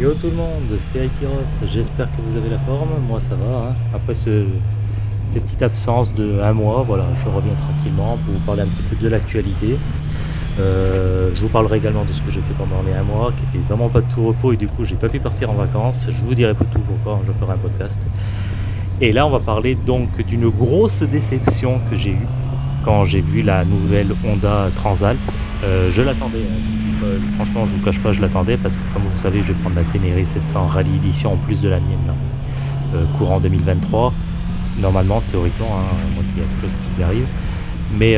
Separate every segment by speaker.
Speaker 1: Yo tout le monde, c'est Aitiros, j'espère que vous avez la forme, moi ça va. Hein. Après ce, ces petites absences de un mois, voilà, je reviens tranquillement pour vous parler un petit peu de l'actualité. Euh, je vous parlerai également de ce que j'ai fait pendant les un mois, qui était vraiment pas de tout repos et du coup j'ai pas pu partir en vacances. Je vous dirai tout pourquoi, je ferai un podcast. Et là on va parler donc d'une grosse déception que j'ai eue quand j'ai vu la nouvelle Honda Transalp. Euh, je l'attendais, hein. Euh, franchement je vous cache pas, je l'attendais parce que comme vous savez je vais prendre la Ténéré 700 Rallye Edition en plus de la mienne, euh, courant 2023. Normalement, théoriquement, hein, moi il y a quelque chose qui arrive. Mais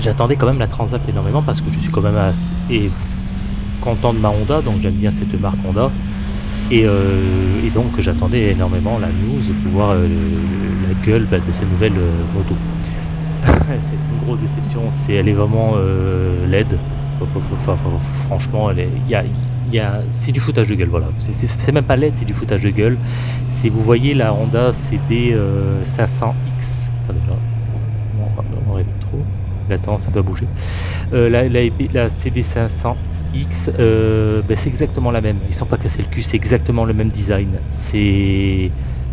Speaker 1: j'attendais quand même la Transalp énormément parce que je suis quand même assez content de ma Honda, donc j'aime bien cette marque Honda. Et, donc j'attendais énormément la news pour voir la gueule de ces nouvelles motos. c'est une grosse déception. C'est, elle est vraiment euh, franchement, est, y a, c'est du foutage de gueule. Voilà, c'est, même pas laide, c'est du foutage de gueule. Si vous voyez la Honda CB 500X, attendez là, on rêve trop. Attends, ça peut bouger. Euh, la, la, CB 500X, euh, ben, c'est exactement la même. Ils sont pas cassés le cul, c'est exactement le même design. C'est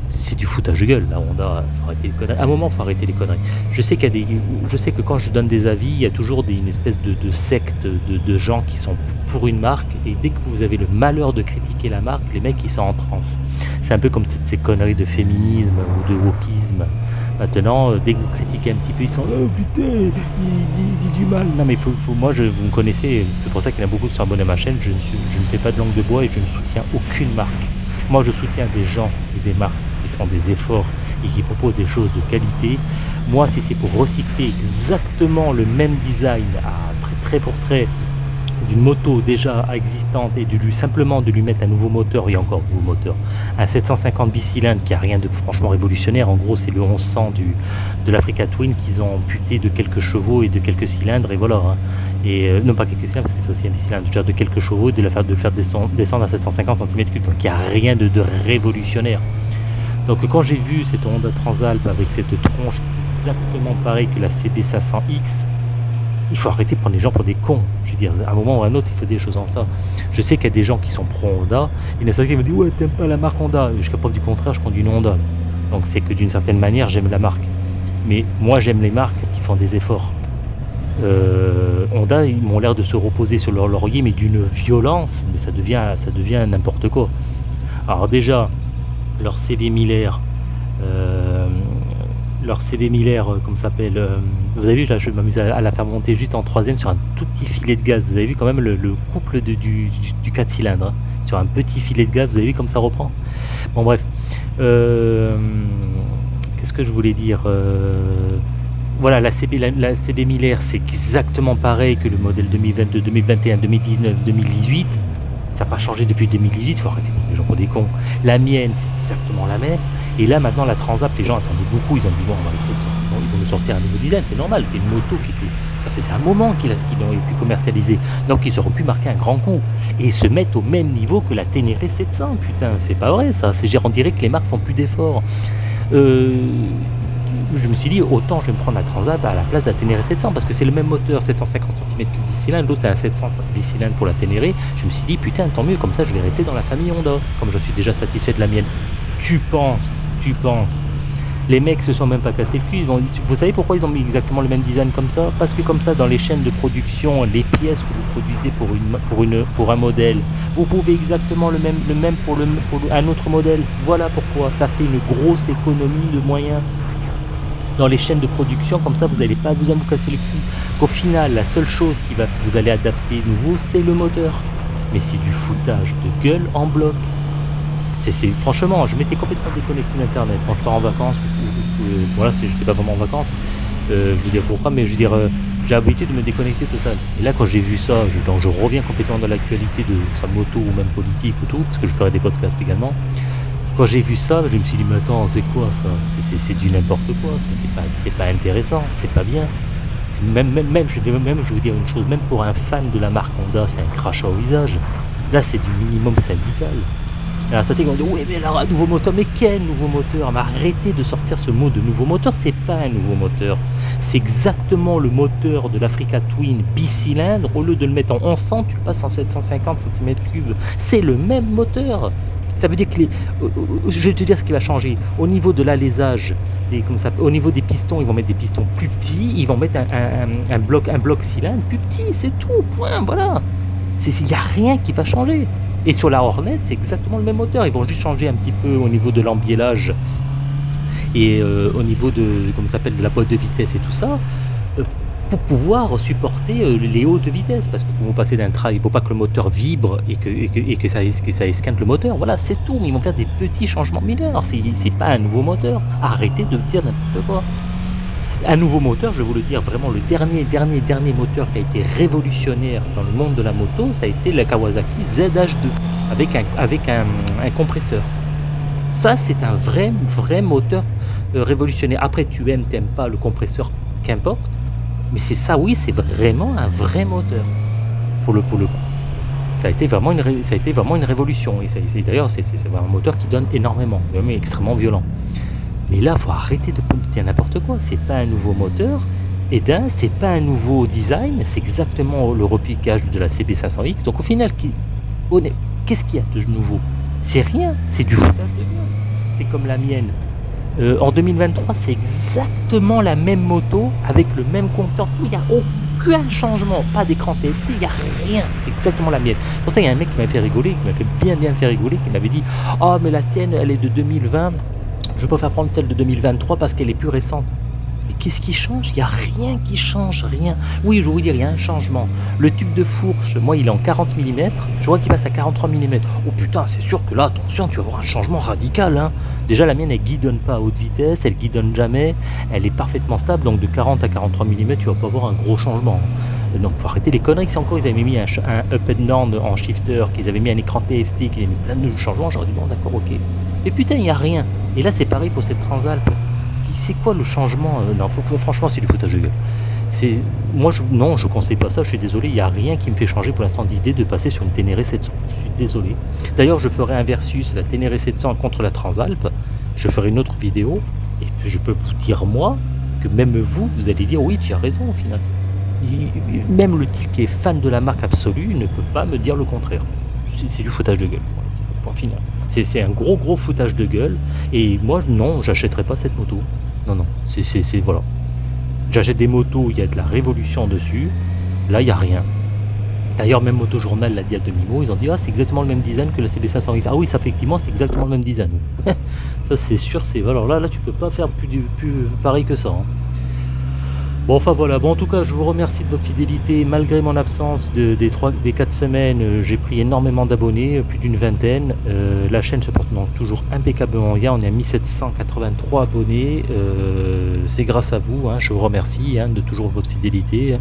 Speaker 1: c'est du foutage de gueule. Là, on a, faut arrêter les conneries. À un moment, faut arrêter les conneries. Je sais que quand je donne des avis, il y a toujours une espèce de, secte de, gens qui sont pour une marque, et dès que vous avez le malheur de critiquer la marque, les mecs ils sont en transe. C'est un peu comme toutes ces conneries de féminisme ou de wokisme. Maintenant, euh, dès que vous critiquez un petit peu, ils sont oh putain, il dit, du mal. Non mais moi, je, vous me connaissez, c'est pour ça qu'il y en a beaucoup qui sont abonnés à ma chaîne. Je ne, fais pas de langue de bois et je ne soutiens aucune marque. Moi, je soutiens des gens et des marques font des efforts et qui proposent des choses de qualité. Moi, si c'est pour recycler exactement le même design à très pour trait d'une moto déjà existante et de lui simplement de lui mettre un nouveau moteur et encore un nouveau moteur un 750 bicylindres qui a rien de franchement révolutionnaire en gros c'est le 1100 du, de l'Africa Twin qu'ils ont amputé de quelques chevaux et de quelques cylindres et voilà hein. et euh, non pas quelques cylindres parce que c'est aussi un bicylindre de quelques chevaux et de, la faire, de faire descendre, à 750 cm3 donc il n'y a rien de révolutionnaire donc quand j'ai vu cette Honda Transalp avec cette tronche exactement pareille que la CB500X, il faut arrêter de prendre les gens pour des cons. Je veux dire, à un moment ou à un autre, il faut des choses en ça. Je sais qu'il y a des gens qui sont pro Honda, et il y en a certains qui me disent Ouais, t'aimes pas la marque Honda. Jusqu'à preuve du contraire, je conduis une Honda. Donc c'est que d'une certaine manière, j'aime la marque. Mais moi, j'aime les marques qui font des efforts. Euh, Honda, ils m'ont l'air de se reposer sur leur laurier, mais d'une violence, mais ça devient, ça devient n'importe quoi. Alors déjà, leur CB Miller, euh, leur CB Miller, euh, comme ça s'appelle, euh, vous avez vu, là je m'amuse à, la faire monter juste en troisième sur un tout petit filet de gaz. Vous avez vu quand même le, couple du, du, 4 cylindres, hein. sur un petit filet de gaz, vous avez vu comme ça reprend Bon bref, qu'est-ce que je voulais dire voilà, la CB, la CB Miller, c'est exactement pareil que le modèle 2022, 2021, 2019, 2018 ça n'a pas changé depuis 2018, il faut arrêter les gens pour des cons. La mienne, c'est exactement la même. Et là, maintenant, la Transap, les gens attendaient beaucoup. Ils ont dit, bon, on va essayer de sortir. Ils vont nous sortir un nouveau design, c'est normal. C'était une moto qui était. Ça faisait un moment qu'ils qu pu commercialiser. Donc, ils auraient pu marquer un grand coup. Et se mettre au même niveau que la Ténéré 700. Putain, c'est pas vrai, ça. C'est on dirait que les marques font plus d'efforts. Euh, je me suis dit autant je vais me prendre la Transat à la place de la Ténéré 700 parce que c'est le même moteur 750 cm3 bicylindre, l'autre c'est un 700 bicylindre pour la Ténéré. Je me suis dit putain tant mieux comme ça je vais rester dans la famille Honda comme je suis déjà satisfait de la mienne. Tu penses, tu penses. Les mecs se sont même pas cassés le cul. vous savez pourquoi ils ont mis exactement le même design comme ça? Parce que comme ça, dans les chaînes de production, les pièces que vous produisez pour, une, pour, une, pour un modèle, vous pouvez exactement le même, le même pour, le, pour un autre modèle. Voilà pourquoi ça fait une grosse économie de moyens dans les chaînes de production, comme ça vous n'allez pas besoin de vous casser le cul. Qu'au final, la seule chose qui va vous allez adapter nouveau, c'est le moteur. Mais c'est du foutage de gueule en bloc. Franchement, je m'étais complètement déconnecté d'internet quand je pars en vacances. voilà, je pas vraiment en vacances. Euh, je veux dire pourquoi, mais je veux dire, euh, j'ai l'habitude de me déconnecter total. Et là, quand j'ai vu ça, je, je reviens complètement dans l'actualité de sa moto ou même politique ou tout, parce que je ferai des podcasts également. Quand j'ai vu ça, je me suis dit, mais attends, c'est quoi ça? C'est du n'importe quoi, c'est pas, pas intéressant, c'est pas bien. Même, même, même, je vais, même, dire une chose, même pour un fan de la marque Honda, c'est un crachat au visage. Là, c'est du minimum syndical. Alors, ça on dit, oui, mais alors, nouveau moteur, mais quel nouveau moteur? Arrêtez de sortir ce mot de nouveau moteur, c'est pas un nouveau moteur. C'est exactement le moteur de l'Africa Twin bicylindre. Au lieu de le mettre en 1100, tu le passes en 750 cm3. C'est le même moteur. Ça veut dire que euh, euh, je vais te dire ce qui va changer. Au niveau de l'alésage, au niveau des pistons, ils vont mettre des pistons plus petits, ils vont mettre un, bloc, un bloc cylindre plus petit, c'est tout, point, voilà. Il n'y a rien qui va changer. Et sur la Hornet, c'est exactement le même moteur. Ils vont juste changer un petit peu au niveau de l'embiellage et euh, au niveau de, de la boîte de vitesse et tout ça pour pouvoir supporter euh, les hautes vitesses. Parce que quand vous passez d'un train, il ne faut pas que le moteur vibre et que ça esquinte le moteur. Voilà, c'est tout. Mais ils vont faire des petits changements mineurs. C'est pas un nouveau moteur. Arrêtez de dire n'importe quoi. Un nouveau moteur, je vais vous le dire, vraiment le dernier, dernier, dernier moteur qui a été révolutionnaire dans le monde de la moto, ça a été la Kawasaki ZH2 avec un, avec un, compresseur. Ça, c'est un vrai, vrai moteur euh, révolutionnaire. Après, tu aimes, t'aimes pas le compresseur, qu'importe. Mais c'est ça, oui, c'est vraiment un vrai moteur, pour le, pour le coup. Ça a été vraiment une, ça a été vraiment une révolution. Et, d'ailleurs, c'est un moteur qui donne énormément, mais extrêmement violent. Mais là, il faut arrêter de dire n'importe quoi. C'est pas un nouveau moteur. Et d'un, c'est pas un nouveau design, c'est exactement le repiquage de la CB500X. Donc au final, qu'est-ce qu'il y a de nouveau? C'est rien, c'est du foutage de gueule. C'est comme la mienne. Euh, en 2023, c'est exactement la même moto avec le même compteur. Il n'y a aucun changement, pas d'écran TFT, il n'y a rien. C'est exactement la mienne. pour ça, il y a un mec qui m'a fait rigoler, qui m'a fait bien bien fait rigoler, qui m'avait dit Oh, mais la tienne, elle est de 2020. Je faire prendre celle de 2023 parce qu'elle est plus récente. Mais qu'est-ce qui change? Il n'y a rien qui change, rien. Oui, je vous dire, il y a un changement. Le tube de fourche, moi, il est en 40 mm. Je vois qu'il passe à 43 mm. Oh putain, c'est sûr que là, attention, tu vas avoir un changement radical. Hein. Déjà, la mienne, elle guidonne pas à haute vitesse, elle guidonne jamais. Elle est parfaitement stable, donc de 40 à 43 mm, tu vas pas avoir un gros changement. Donc, faut arrêter les conneries. Si encore ils avaient mis un, up and down en shifter, qu'ils avaient mis un écran TFT, qu'ils avaient mis plein de changements, j'aurais dit bon, d'accord, ok. Mais putain, il n'y a rien. Et là, c'est pareil pour cette Transalp c'est quoi le changement euh, Non, franchement, c'est du foutage de gueule. C'est, moi, non, je conseille pas ça. Je suis désolé, il n'y a rien qui me fait changer pour l'instant d'idée de passer sur une Ténéré 700. Je suis désolé. D'ailleurs, je ferai un versus la Ténéré 700 contre la Transalp. Je ferai une autre vidéo et je peux vous dire moi que même vous, vous allez dire oui, tu as raison au final. Même le type qui est fan de la marque absolue ne peut pas me dire le contraire. C'est du foutage de gueule. Point final. C'est un gros gros foutage de gueule. Et moi, non, j'achèterai pas cette moto. Non, non, c'est... Voilà. J'achète des motos il y a de la révolution dessus. Là, il n'y a rien. D'ailleurs, même Motojournal l'a dit à demi-mot. Ils ont dit, ah, c'est exactement le même design que la CB500X. Ah oui, ça, effectivement, c'est exactement le même design. ça, c'est sûr. c'est Alors là, là, tu peux pas faire plus, plus pareil que ça. Hein. Bon, enfin voilà. Bon, en tout cas, je vous remercie de votre fidélité. Malgré mon absence de, des, 3, des 4 semaines, euh, j'ai pris énormément d'abonnés, euh, plus d'une vingtaine. Euh, la chaîne se porte donc toujours impeccablement bien. On est à 1783 abonnés. C'est grâce à vous. Hein. je vous remercie hein, de toujours votre fidélité.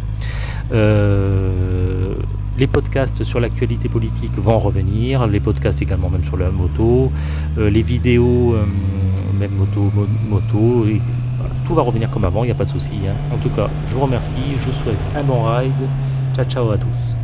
Speaker 1: les podcasts sur l'actualité politique vont revenir. Les podcasts également, même sur la moto. les vidéos, même moto, moto tout va revenir comme avant, il n'y a pas de souci. Hein. En tout cas, je vous remercie, je vous souhaite un bon ride. Ciao ciao à tous.